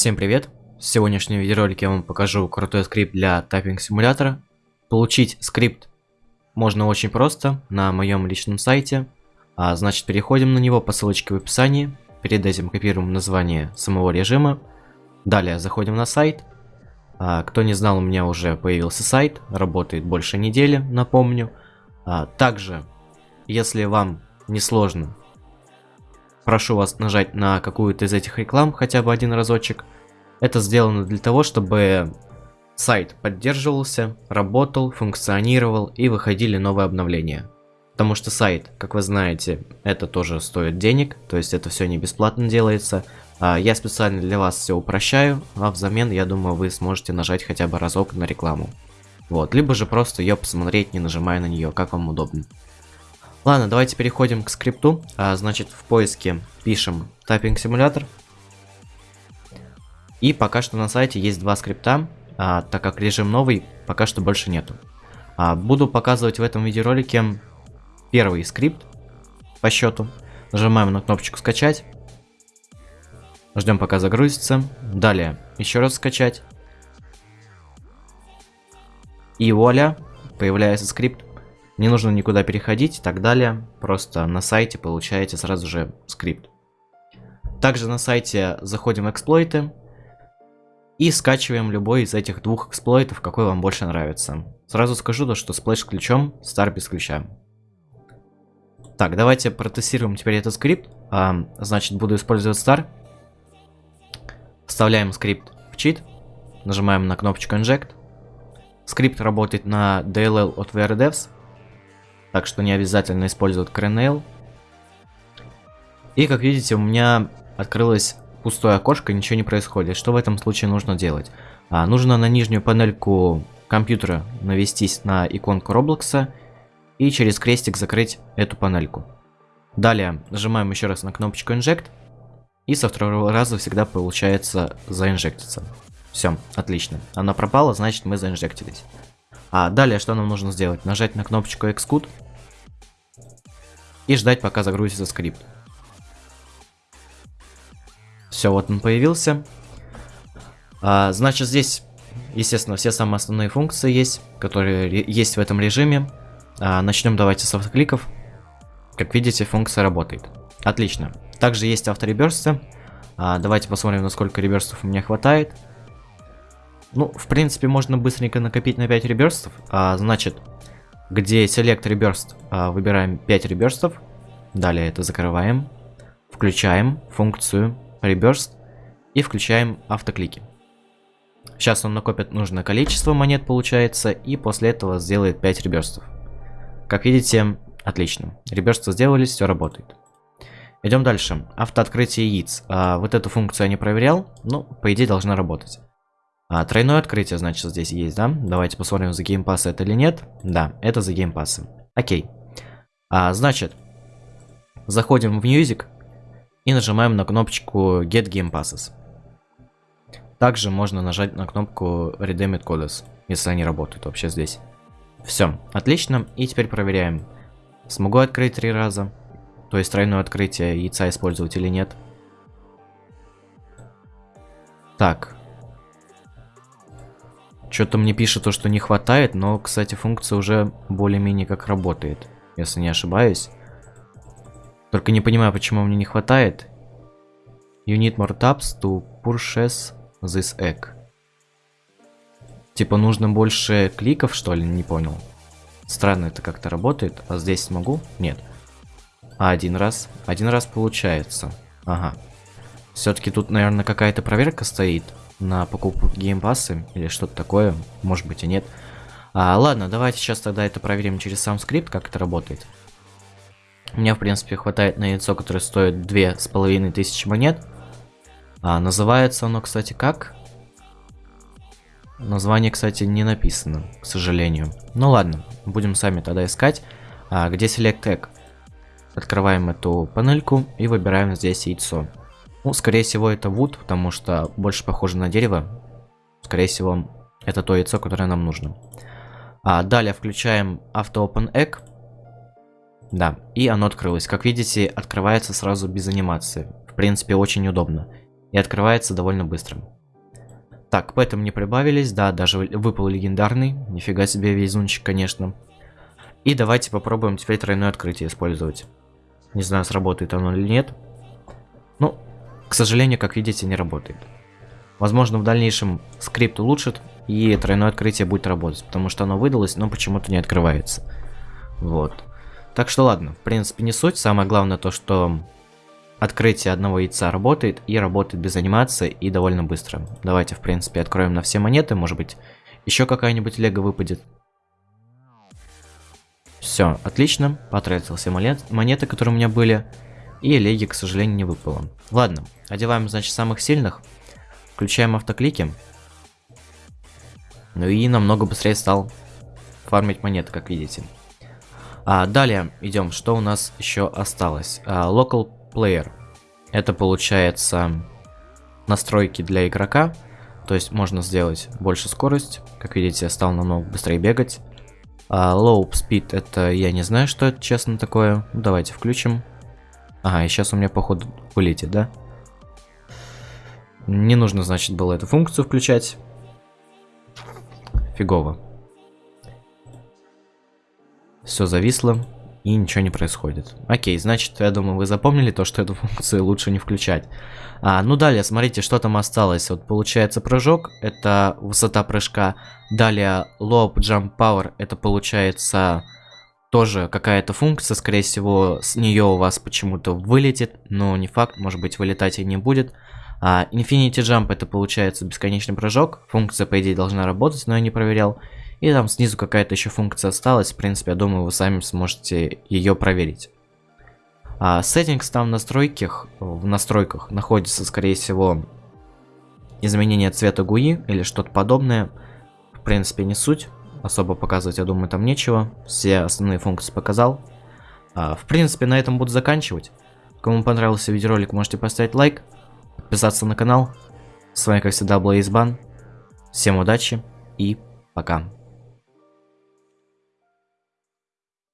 Всем привет! В сегодняшнем видеоролике я вам покажу крутой скрипт для тайпинг симулятора. Получить скрипт можно очень просто на моем личном сайте. А, значит, переходим на него по ссылочке в описании. Перед этим копируем название самого режима. Далее заходим на сайт. А, кто не знал, у меня уже появился сайт. Работает больше недели, напомню. А, также, если вам не сложно, прошу вас нажать на какую-то из этих реклам хотя бы один разочек. Это сделано для того, чтобы сайт поддерживался, работал, функционировал и выходили новые обновления. Потому что сайт, как вы знаете, это тоже стоит денег, то есть это все не бесплатно делается. А я специально для вас все упрощаю, а взамен, я думаю, вы сможете нажать хотя бы разок на рекламу. Вот, либо же просто ее посмотреть, не нажимая на нее, как вам удобно. Ладно, давайте переходим к скрипту. А, значит, в поиске пишем тайпинг симулятор. И пока что на сайте есть два скрипта, а, так как режим новый, пока что больше нету. А, буду показывать в этом видеоролике первый скрипт по счету. Нажимаем на кнопочку скачать. Ждем пока загрузится. Далее еще раз скачать. И вуаля, появляется скрипт. Не нужно никуда переходить и так далее. Просто на сайте получаете сразу же скрипт. Также на сайте заходим в эксплойты. И скачиваем любой из этих двух эксплойтов, какой вам больше нравится. Сразу скажу то, что Splash с ключом, Star без ключа. Так, давайте протестируем теперь этот скрипт. А, значит, буду использовать Star. Вставляем скрипт в чит. Нажимаем на кнопочку Inject. Скрипт работает на DLL от WeAreDevs. Так что не обязательно использовать Kernel. И как видите, у меня открылось пустое окошко, ничего не происходит. Что в этом случае нужно делать? А, нужно на нижнюю панельку компьютера навестись на иконку Roblox и через крестик закрыть эту панельку. Далее нажимаем еще раз на кнопочку Inject и со второго раза всегда получается заинжектиться. Все, отлично. Она пропала, значит мы заинжектились. А далее что нам нужно сделать? Нажать на кнопочку Xcode и ждать пока загрузится скрипт. Все, вот он появился. А, значит, здесь, естественно, все самые основные функции есть, которые есть в этом режиме. А, начнем давайте с автокликов. Как видите, функция работает. Отлично. Также есть автореберсты. А, давайте посмотрим, насколько реберстов у меня хватает. Ну, в принципе, можно быстренько накопить на 5 реберстов. А, значит, где Select Reburst, а, выбираем 5 реберстов. Далее это закрываем. Включаем функцию Reburst и включаем автоклики. Сейчас он накопит нужное количество монет, получается, и после этого сделает 5 реберстов. Как видите, отлично. Реберства сделались, все работает. Идем дальше. Автооткрытие яиц. А, вот эту функцию я не проверял, но по идее должна работать. А, тройное открытие, значит, здесь есть, да? Давайте посмотрим, за геймпассы это или нет. Да, это за геймпассы. Окей. А, значит, заходим в Music и нажимаем на кнопочку Get Game Passes. Также можно нажать на кнопку Redeemed Codes, если они работают вообще здесь. Все, отлично. И теперь проверяем. Смогу открыть три раза. То есть тройное открытие яйца использовать или нет. Так. Что-то мне пишет то, что не хватает, но, кстати, функция уже более-менее как работает, если не ошибаюсь. Только не понимаю, почему мне не хватает. You need more taps to purchase this egg. Типа нужно больше кликов, что ли? Не понял. Странно это как-то работает. А здесь смогу? Нет. А один раз? Один раз получается. Ага. Все-таки тут, наверное, какая-то проверка стоит на покупку геймпассы или что-то такое. Может быть и нет. А, ладно, давайте сейчас тогда это проверим через сам скрипт, как это работает. У меня, в принципе, хватает на яйцо, которое стоит две с половиной тысячи монет. А, называется оно, кстати, как? Название, кстати, не написано, к сожалению. Ну ладно, будем сами тогда искать. А, где Select Egg? Открываем эту панельку и выбираем здесь яйцо. Ну, скорее всего, это wood, потому что больше похоже на дерево. Скорее всего, это то яйцо, которое нам нужно. А, далее включаем Auto Open Egg. Да, и оно открылось. Как видите, открывается сразу без анимации. В принципе, очень удобно. и открывается довольно быстро. Так, поэтому не прибавились, да, даже выпал легендарный, нифига себе везунчик, конечно. И давайте попробуем теперь тройное открытие использовать. Не знаю, сработает оно или нет. Ну, к сожалению, как видите, не работает. Возможно, в дальнейшем скрипт улучшит, и тройное открытие будет работать, потому что оно выдалось, но почему-то не открывается. Вот. Так что ладно, в принципе не суть, самое главное то, что открытие одного яйца работает, и работает без анимации, и довольно быстро. Давайте, в принципе, откроем на все монеты, может быть, еще какая-нибудь лего выпадет. Все, отлично, потратил все монет, монеты, которые у меня были, и леги, к сожалению, не выпало. Ладно, одеваем, значит, самых сильных, включаем автоклики, ну и намного быстрее стал фармить монеты, как видите. А, далее идем, что у нас еще осталось. А, local Player. Это получается настройки для игрока. То есть можно сделать больше скорость. Как видите, я стал намного быстрее бегать. А, low Speed это я не знаю, что это честно такое. Давайте включим. Ага, и сейчас у меня походу вылетит, да? Не нужно, значит, было эту функцию включать фигово. Все зависло и ничего не происходит. Окей, значит, я думаю, вы запомнили то, что эту функцию лучше не включать. А, ну далее, смотрите, что там осталось. Вот получается прыжок, это высота прыжка. Далее low jump power, это получается тоже какая-то функция, скорее всего, с нее у вас почему-то вылетит, но не факт, может быть, вылетать и не будет. А Infinity Jump это получается бесконечный прыжок. Функция, по идее, должна работать, но я не проверял. И там снизу какая-то еще функция осталась. В принципе, я думаю, вы сами сможете ее проверить. А settings там в настройках, в настройках находится, скорее всего, изменение цвета GUI или что-то подобное. В принципе, не суть. Особо показывать, я думаю, там нечего. Все основные функции показал. А, в принципе, на этом буду заканчивать. Кому понравился видеоролик, можете поставить лайк подписаться на канал. С вами, как всегда, был Избан. Всем удачи и пока.